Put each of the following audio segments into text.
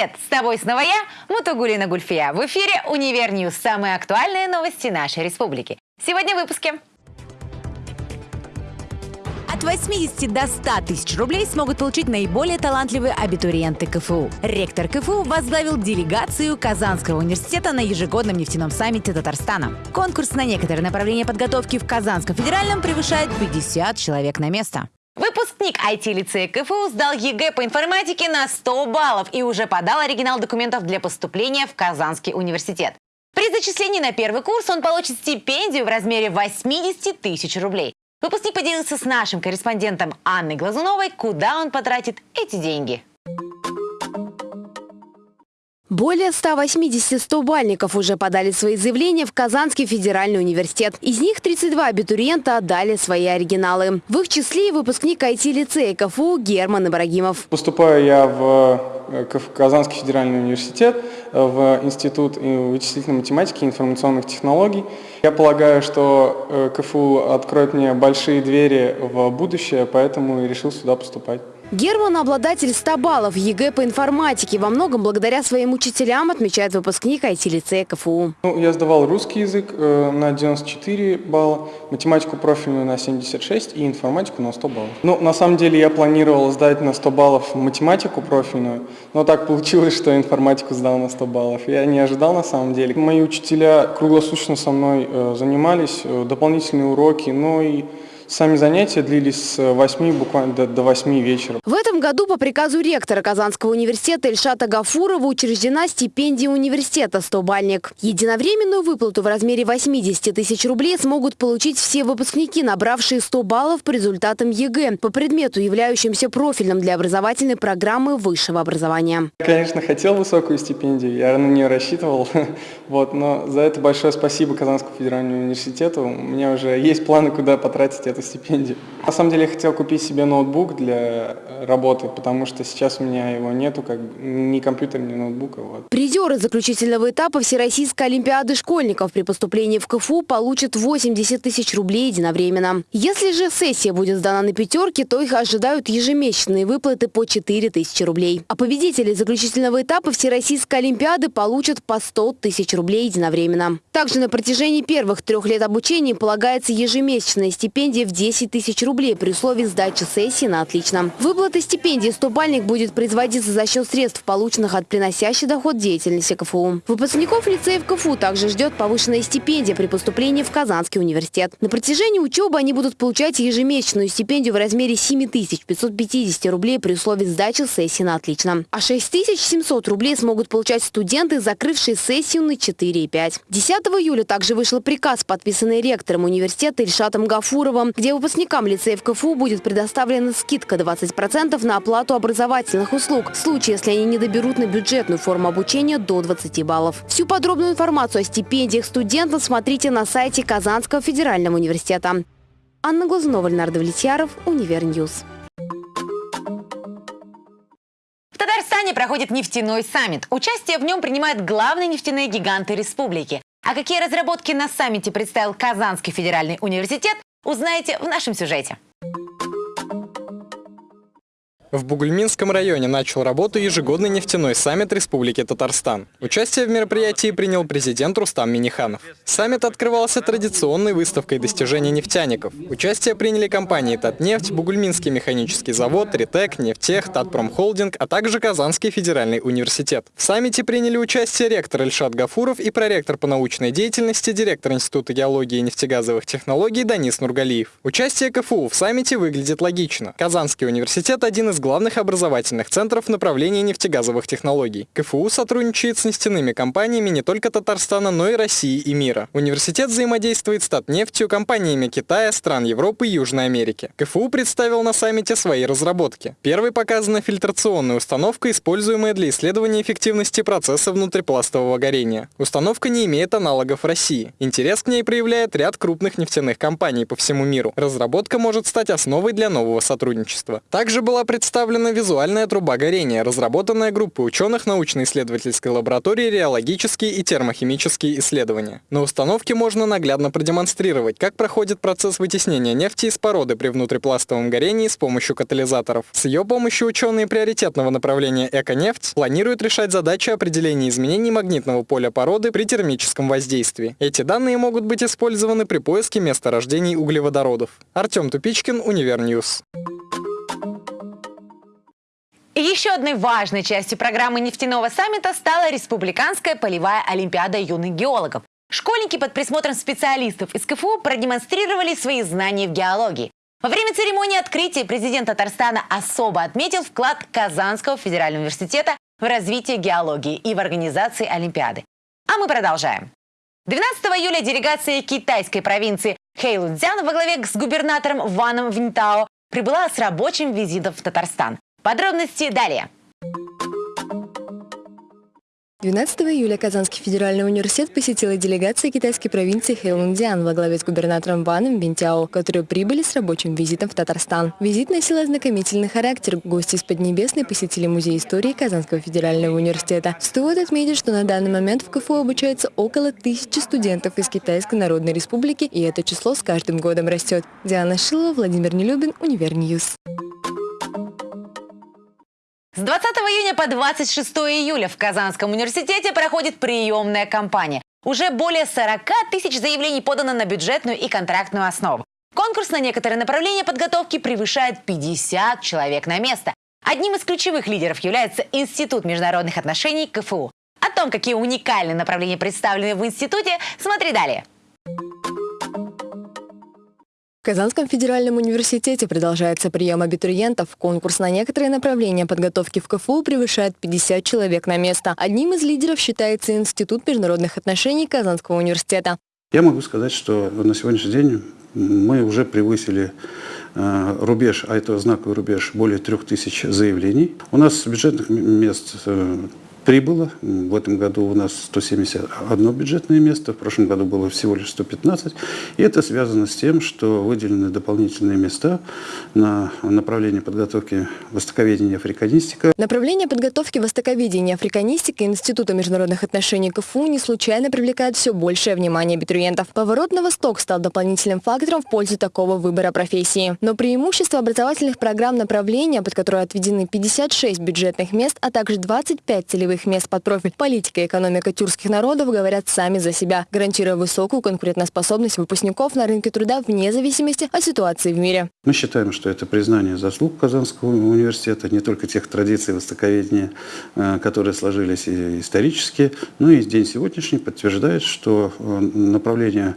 Привет-привет! С тобой снова я, Мутугулина Гульфия. В эфире «Univer News». Самые актуальные новости нашей республики. Сегодня в выпуске. От 80 до 100 тысяч рублей смогут получить наиболее талантливые абитуриенты КФУ. Ректор КФУ возглавил делегацию Казанского университета на ежегодном нефтяном саммите Татарстана. Конкурс на некоторые направления подготовки в Казанском федеральном превышает 50 человек на место. Выпускник IT-лицея КФУ сдал ЕГЭ по информатике на 100 баллов и уже подал оригинал документов для поступления в Казанский университет. При зачислении на первый курс он получит стипендию в размере 80 тысяч рублей. Выпускник поделился с нашим корреспондентом Анной Глазуновой, куда он потратит эти деньги. Более 180 100-бальников уже подали свои заявления в Казанский федеральный университет. Из них 32 абитуриента отдали свои оригиналы. В их числе и выпускник IT-лицея КФУ Герман Ибрагимов. Поступаю я в э, Казанский федеральный университет, э, в Институт вычислительной математики и информационных технологий. Я полагаю, что э, КФУ откроет мне большие двери в будущее, поэтому и решил сюда поступать. Герман – обладатель 100 баллов ЕГЭ по информатике. Во многом благодаря своим учителям, отмечает выпускник IT-лицея КФУ. Ну, я сдавал русский язык э, на 94 балла, математику профильную на 76 и информатику на 100 баллов. Ну, на самом деле я планировал сдать на 100 баллов математику профильную, но так получилось, что информатику сдал на 100 баллов. Я не ожидал на самом деле. Мои учителя круглосуточно со мной э, занимались, э, дополнительные уроки, но и Сами занятия длились с 8 буквально до, до 8 вечера. В этом году по приказу ректора Казанского университета Ильшата Гафурова учреждена стипендия университета «100-бальник». Единовременную выплату в размере 80 тысяч рублей смогут получить все выпускники, набравшие 100 баллов по результатам ЕГЭ по предмету, являющимся профильным для образовательной программы высшего образования. Я, конечно, хотел высокую стипендию, я на нее рассчитывал, вот, но за это большое спасибо Казанскому федеральному университету. У меня уже есть планы, куда потратить эту эту стипендию. На самом деле я хотел купить себе ноутбук для работы, потому что сейчас у меня его нету, как ни компьютера, ни ноутбука. Вот. Призеры заключительного этапа Всероссийской Олимпиады школьников при поступлении в КФУ получат 80 тысяч рублей единовременно. Если же сессия будет сдана на пятерки, то их ожидают ежемесячные выплаты по 4 тысячи рублей. А победители заключительного этапа Всероссийской Олимпиады получат по 100 тысяч рублей единовременно. Также на протяжении первых трех лет обучения полагается ежемесячная стипендия в 10 тысяч рублей при условии сдачи сессии на отлично. Выплата стипендии «Стопальник» будет производиться за счет средств, полученных от приносящей доход деятельности КФУ. Выпускников лицеев КФУ также ждет повышенная стипендия при поступлении в Казанский университет. На протяжении учебы они будут получать ежемесячную стипендию в размере 7 550 рублей при условии сдачи сессии на отлично. А 6 700 рублей смогут получать студенты, закрывшие сессию на 4 и 5. 10 июля также вышел приказ, подписанный ректором университета Ильшатом Гафуровым, где выпускникам лицеев КФУ будет предоставлена скидка 20% на оплату образовательных услуг в случае, если они не доберут на бюджетную форму обучения до 20 баллов. Всю подробную информацию о стипендиях студентов смотрите на сайте Казанского федерального университета. Анна Глазунова, Леонард Влетьяров, Univer News. В Татарстане проходит нефтяной саммит. Участие в нем принимают главные нефтяные гиганты республики. А какие разработки на саммите представил Казанский федеральный университет, Узнаете в нашем сюжете. В Бугульминском районе начал работу ежегодный нефтяной саммит Республики Татарстан. Участие в мероприятии принял президент Рустам Миниханов. Саммит открывался традиционной выставкой достижений нефтяников. Участие приняли компании «Татнефть», Бугульминский механический завод, «Ритек», «Нефтех», «Татпромхолдинг», а также Казанский федеральный университет. В саммите приняли участие ректор Ильшат Гафуров и проректор по научной деятельности, директор Института геологии и нефтегазовых технологий Данис Нургалиев. Участие КФУ в саммите выглядит логично. Казанский университет – один из главных образовательных центров направления нефтегазовых технологий. КФУ сотрудничает с нефтяными компаниями не только Татарстана, но и России и мира. Университет взаимодействует с Татнефтью, компаниями Китая, стран Европы и Южной Америки. КФУ представил на саммите свои разработки. Первой показана фильтрационная установка, используемая для исследования эффективности процесса внутрипластового горения. Установка не имеет аналогов в России. Интерес к ней проявляет ряд крупных нефтяных компаний по всему миру. Разработка может стать основой для нового сотрудничества. Также была представлена представлена визуальная труба горения, разработанная группой ученых научно-исследовательской лаборатории реологические и термохимические исследования. На установке можно наглядно продемонстрировать, как проходит процесс вытеснения нефти из породы при внутрипластовом горении с помощью катализаторов. С ее помощью ученые приоритетного направления «Эко-нефть» планируют решать задачи определения изменений магнитного поля породы при термическом воздействии. Эти данные могут быть использованы при поиске месторождений углеводородов. Артем Тупичкин, Univer News. Еще одной важной частью программы нефтяного саммита стала Республиканская полевая олимпиада юных геологов. Школьники под присмотром специалистов из КФУ продемонстрировали свои знания в геологии. Во время церемонии открытия президент Татарстана особо отметил вклад Казанского федерального университета в развитие геологии и в организации Олимпиады. А мы продолжаем. 12 июля делегация китайской провинции Хэйлунцзян во главе с губернатором Ваном Винтао прибыла с рабочим визитом в Татарстан. Подробности далее. 12 июля Казанский федеральный университет посетила делегация китайской провинции Хэйлунцзян во главе с губернатором Ваном Бинтяо, которые прибыли с рабочим визитом в Татарстан. Визит носил ознакомительный характер. Гости из Поднебесной посетили Музей истории Казанского федерального университета. Стоит отметить, что на данный момент в КФУ обучается около тысячи студентов из Китайской Народной Республики, и это число с каждым годом растет. Диана Шилова, Владимир Нелюбин, Univer News. С 20 июня по 26 июля в Казанском университете проходит приемная кампания. Уже более 40 тысяч заявлений подано на бюджетную и контрактную основу. Конкурс на некоторые направления подготовки превышает 50 человек на место. Одним из ключевых лидеров является Институт международных отношений КФУ. О том, какие уникальные направления представлены в институте, смотри далее. В Казанском федеральном университете продолжается прием абитуриентов. Конкурс на некоторые направления подготовки в КФУ превышает 50 человек на место. Одним из лидеров считается Институт международных отношений Казанского университета. Я могу сказать, что на сегодняшний день мы уже превысили э, рубеж, а это знаковый рубеж, более трех тысяч заявлений. У нас бюджетных мест э, прибыло. В этом году у нас 171 бюджетное место, в прошлом году было всего лишь 115. И это связано с тем, что выделены дополнительные места на направление подготовки востоковедения и африканистика. Направление подготовки востоковедения и африканистика Института международных отношений КФУ не случайно привлекает все большее внимание абитуриентов. Поворот на восток стал дополнительным фактором в пользу такого выбора профессии. Но преимущество образовательных программ направления, под которые отведены 56 бюджетных мест, а также 25 целевых целевых мест под профиль политика и экономика тюркских народов говорят сами за себя, гарантируя высокую конкурентоспособность выпускников на рынке труда вне зависимости от ситуации в мире. Мы считаем, что это признание заслуг Казанского университета, не только тех традиций востоковедения, э, которые сложились исторически, но и день сегодняшний подтверждает, что э, направление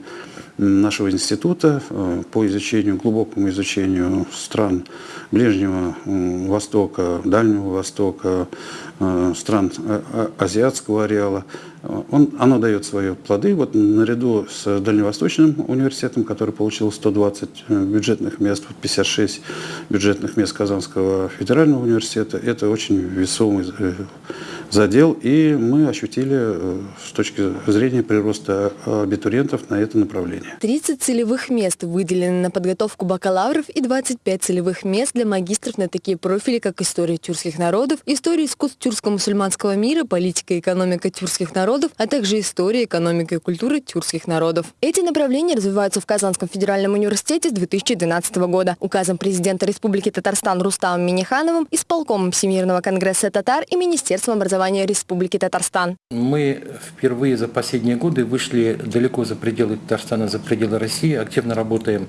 нашего института э, по изучению, глубокому изучению стран Ближнего Востока, Дальнего Востока, э, стран э, азиатского ареала, он, оно дает свои плоды. Вот наряду с Дальневосточным университетом, который получил 120 бюджетных мест, 56 бюджетных мест Казанского федерального университета, это очень весомый задел, и мы ощутили э, с точки зрения прироста абитуриентов на это направление. 30 целевых мест выделены на подготовку бакалавров и 25 целевых мест для магистров на такие профили, как история тюркских народов, история искусств тюркско-мусульманского мира, политика и экономика тюркских народов, а также история, экономика и культура тюркских народов. Эти направления развиваются в Казанском федеральном университете с 2012 года. Указом президента Республики Татарстан Рустамом Минихановым, исполкомом Всемирного конгресса татар и Министерством образования образования Республики Татарстан. Мы впервые за последние годы вышли далеко за пределы Татарстана, за пределы России, активно работаем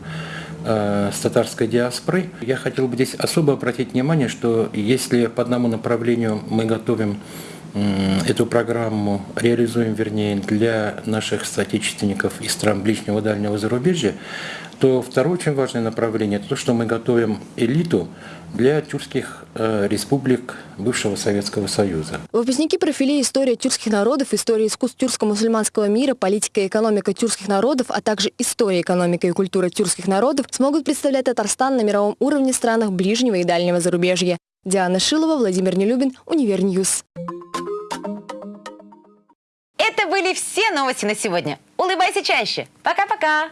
э, с татарской диаспорой. Я хотел бы здесь особо обратить внимание, что если по одному направлению мы готовим эту программу реализуем, вернее, для наших соотечественников из стран ближнего дальнего зарубежья, то второе очень важное направление – это то, что мы готовим элиту для тюркских э, республик бывшего Советского Союза. Выпускники профилей «История тюркских народов», «История искусств тюркско-мусульманского мира», «Политика и экономика тюркских народов», а также «История, экономика и культура тюркских народов» смогут представлять Татарстан на мировом уровне в странах ближнего и дальнего зарубежья. Диана Шилова, Владимир Нелюбин, Univer News. Были все новости на сегодня. Улыбайся чаще. Пока-пока.